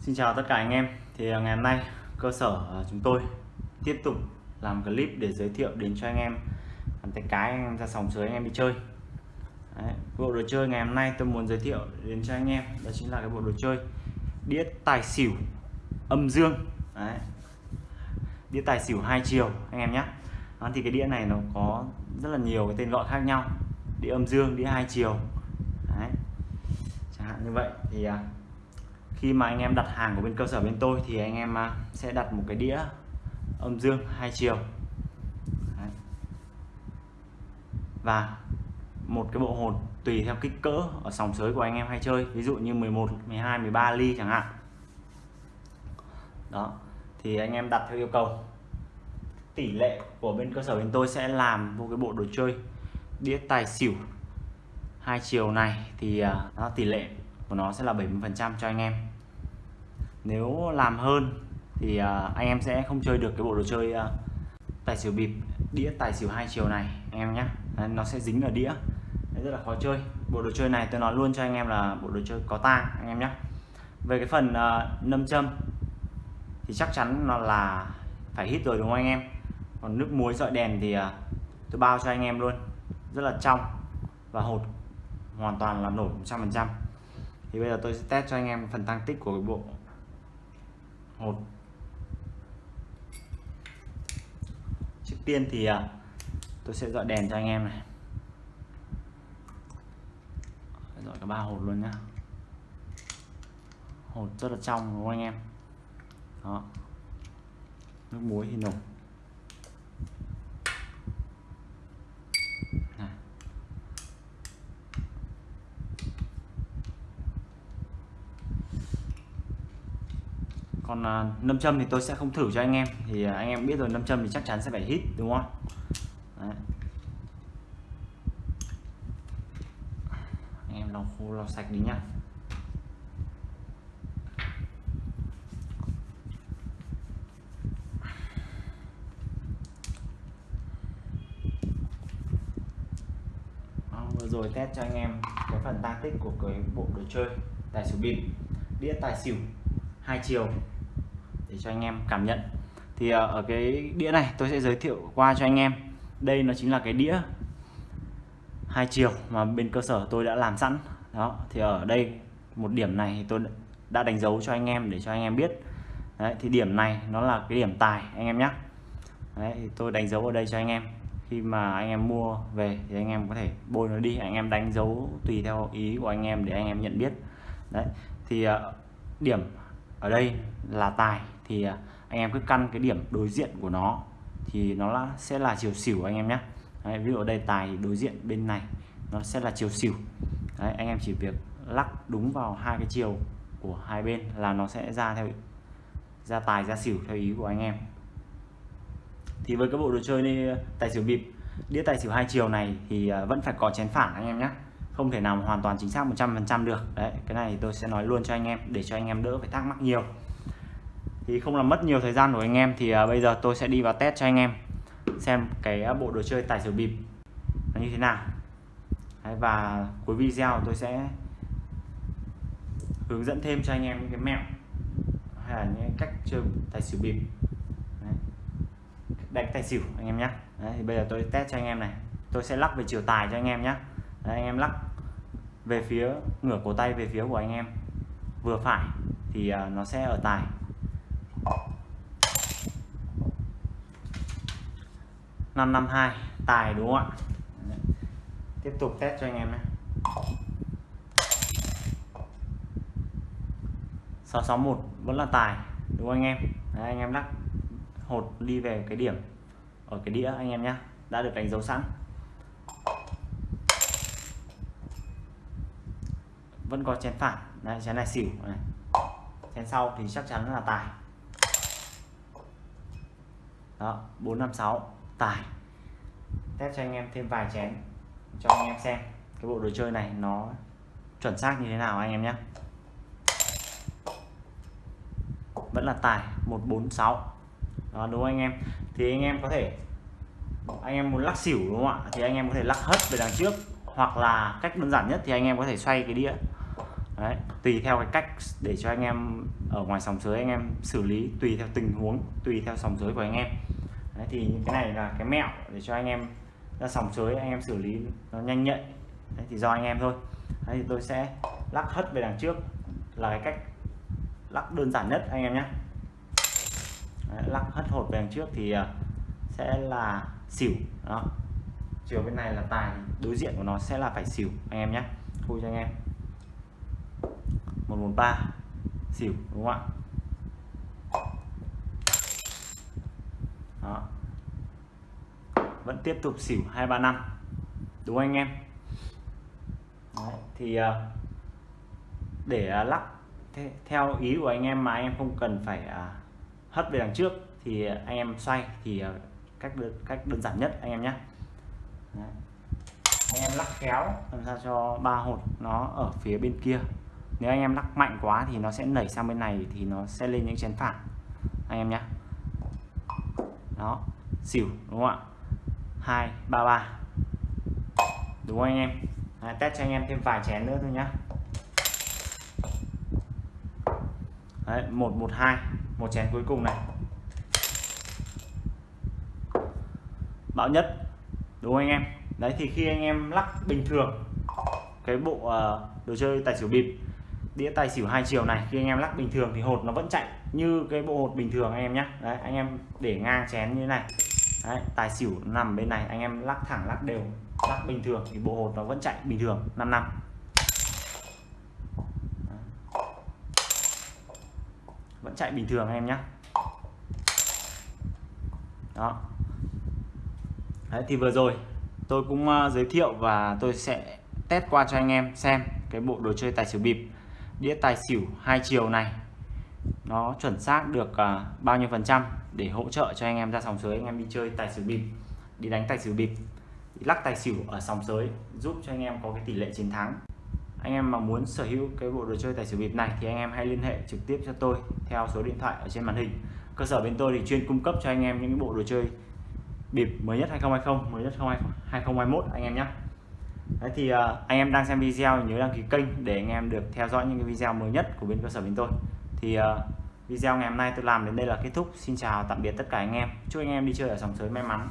Xin chào tất cả anh em. Thì à, ngày hôm nay cơ sở à, chúng tôi tiếp tục làm clip để giới thiệu đến cho anh em tay cái anh em ra sòng sới anh em đi chơi. Đấy, bộ đồ chơi ngày hôm nay tôi muốn giới thiệu đến cho anh em đó chính là cái bộ đồ chơi đĩa tài xỉu âm dương. Đấy. đĩa tài xỉu hai chiều anh em nhé. Đó, thì cái đĩa này nó có rất là nhiều cái tên gọi khác nhau. Đĩa âm dương đĩa hai chiều. Đấy. chẳng hạn như vậy. Thì à, khi mà anh em đặt hàng của bên cơ sở bên tôi thì anh em à, sẽ đặt một cái đĩa âm dương hai chiều. Đấy. và một cái bộ hồn tùy theo kích cỡ ở sòng sới của anh em hay chơi. Ví dụ như 11 12 13 ly chẳng hạn. Đó, thì anh em đặt theo yêu cầu. Tỷ lệ của bên cơ sở bên tôi sẽ làm một cái bộ đồ chơi, đĩa tài xỉu hai chiều này thì à, nó tỷ lệ của nó sẽ là 70% cho anh em. Nếu làm hơn thì à, anh em sẽ không chơi được cái bộ đồ chơi à, tài xỉu bịp đĩa tài xỉu hai chiều này anh em nhé nó sẽ dính ở đĩa. Đấy, rất là khó chơi. Bộ đồ chơi này tôi nói luôn cho anh em là bộ đồ chơi có tang anh em nhé về cái phần uh, nâm châm thì chắc chắn nó là phải hít rồi đúng không anh em? Còn nước muối dọi đèn thì uh, tôi bao cho anh em luôn. Rất là trong và hột hoàn toàn là nổi 100% thì bây giờ tôi sẽ test cho anh em phần tăng tích của cái bộ. Hột trước tiên thì à, tôi sẽ dọi đèn cho anh em này. Dọi cả ba hột luôn nhá. Hột rất là trong, đúng không anh em? Đó. Nước muối thì nổi còn à, nâm châm thì tôi sẽ không thử cho anh em. Thì à, anh em biết rồi nâm châm thì chắc chắn sẽ phải hít đúng không? Đấy. anh em lau khô lau sạch đi nhá. Vâng, vừa rồi test cho anh em cái phần tăng tích của cái bộ đồ chơi tài xỉu bịp. Đĩa tài xỉu hai chiều để cho anh em cảm nhận. Thì ờ, ở cái đĩa này tôi sẽ giới thiệu qua cho anh em. Đây nó chính là cái đĩa hai chiều mà bên cơ sở tôi đã làm sẵn. Đó thì ở đây một điểm này thì tôi đã đánh dấu cho anh em để cho anh em biết. Đấy, thì điểm này nó là cái điểm tài anh em nhé Đấy, thì tôi đánh dấu ở đây cho anh em. Khi mà anh em mua về thì anh em có thể bôi nó đi anh em đánh dấu tùy theo ý của anh em để anh em nhận biết. Đấy thì uh, điểm ở đây là tài thì à, anh em cứ căn cái điểm đối diện của nó thì nó là, sẽ là chiều xỉu anh em nhé. Đấy, ví dụ ở đây tài thì đối diện bên này nó sẽ là chiều xỉu. Đấy, anh em chỉ việc lắc đúng vào hai cái chiều của hai bên là nó sẽ ra theo ra tài ra xỉu theo ý của anh em. Thì với cái bộ đồ chơi này tài xỉu bịp đĩa tài xỉu hai chiều này thì à, vẫn phải có chén phản anh em nhé. Không thể nào hoàn toàn chính xác 100% được. Đấy cái này tôi sẽ nói luôn cho anh em để cho anh em đỡ phải thắc mắc nhiều thì không làm mất nhiều thời gian của anh em thì uh, bây giờ tôi sẽ đi vào test cho anh em xem cái uh, bộ đồ chơi tài xỉu bịp nó như thế nào. Đấy, và cuối video tôi sẽ hướng dẫn thêm cho anh em những cái mẹo hay là những cách chơi tài xỉu bịp. Đấy. đánh tài xỉu anh em nhé đấy, thì bây giờ tôi test cho anh em này. Tôi sẽ lắc về chiều tài cho anh em nhé đấy, anh em lắc về phía ngửa cổ tay về phía của anh em. Vừa phải thì à, nó sẽ ở tài. Năm năm hai tài đúng không ạ? Tiếp tục test cho anh em nhé. 661 vẫn là tài đúng không anh em? Đấy, anh em lắc hột đi về cái điểm ở cái đĩa anh em nhé đã được đánh dấu sẵn. Vẫn có chén phản đây chén này xỉu này. Chén sau thì chắc chắn là tài. Đó 456 tài. Test cho anh em thêm vài chén cho anh em xem cái bộ đồ chơi này nó chuẩn xác như thế nào anh em nhé. Vẫn là tài 146 đó đúng không anh em? Thì anh em có thể anh em muốn lắc xỉu đúng không ạ? Thì anh em có thể lắc hất về đằng trước hoặc là cách đơn giản nhất thì anh em có thể xoay cái đĩa. Đấy, tùy theo cái cách để cho anh em ở ngoài sòng sới anh em xử lý tùy theo tình huống tùy theo sòng sới của anh em. Đấy, thì cái này là cái mẹo để cho anh em ra sòng sới anh em xử lý nó nhanh nhạy. Đấy, thì do anh em thôi. Đấy, thì tôi sẽ lắc hất về đằng trước. Là cái cách lắc đơn giản nhất anh em nhé. Đấy, lắc hất hột về đằng trước thì à, sẽ là xỉu. Đó. Chiều bên này là tài đối diện của nó sẽ là phải xỉu anh em nhé. Khui cho anh em. 113 xỉu đúng không ạ? Đó. Vẫn tiếp tục xỉu 235 đúng không anh em? Đấy, thì ờ, để ờ, lắc theo ý của anh em mà anh em không cần phải ờ, hất về đằng trước thì anh em xoay thì cách cách đơn giản nhất anh em nhé anh em lắc khéo làm sao cho ba hột nó ở phía bên kia. Nếu anh em lắc mạnh quá thì nó sẽ nảy sang bên này thì nó sẽ lên những chén phản anh em nhé đó xỉu đúng không ạ? Hai ba ba. Đúng không anh em? À, test cho anh em thêm vài chén nữa thôi nhá. Đấy, 112 một chén cuối cùng này. Bão nhất đúng không anh em? Đấy thì khi anh em lắc bình thường cái bộ uh, đồ chơi tài xỉu bịp đĩa tài xỉu hai chiều này khi anh em lắc bình thường thì hột nó vẫn chạy như cái bộ hột bình thường anh em nhé đấy anh em để ngang chén như thế này. Đấy, tài xỉu nằm bên này anh em lắc thẳng lắc đều lắc bình thường thì bộ hột nó vẫn chạy bình thường 5 năm. Vẫn chạy bình thường anh em nhé đó. Đấy, thì vừa rồi tôi cũng ờ, giới thiệu và tôi sẽ test qua cho anh em xem cái bộ đồ chơi tài xỉu bịp. Đĩa tài xỉu hai chiều này nó chuẩn xác được uh, bao nhiêu phần trăm để hỗ trợ cho anh em ra sòng sới anh em đi chơi tài xỉu bịp đi đánh tài xỉu bịp lắc tài xỉu ở sòng sới giúp cho anh em có cái tỷ lệ chiến thắng. Anh em mà muốn sở hữu cái bộ đồ chơi tài xỉu bịp này thì anh em hãy liên hệ trực tiếp cho tôi theo số điện thoại ở trên màn hình. Cơ sở bên tôi thì chuyên cung cấp cho anh em những bộ đồ chơi bịp mới nhất 2020 mới nhất 2021 anh em nhé. Đấy thì uh, anh em đang xem video nhớ đăng ký kênh để anh em được theo dõi những cái video mới nhất của bên cơ sở bên tôi. Thì uh, video ngày hôm nay tôi làm đến đây là kết thúc. Xin chào tạm biệt tất cả anh em. Chúc anh em đi chơi ở sòng sới may mắn.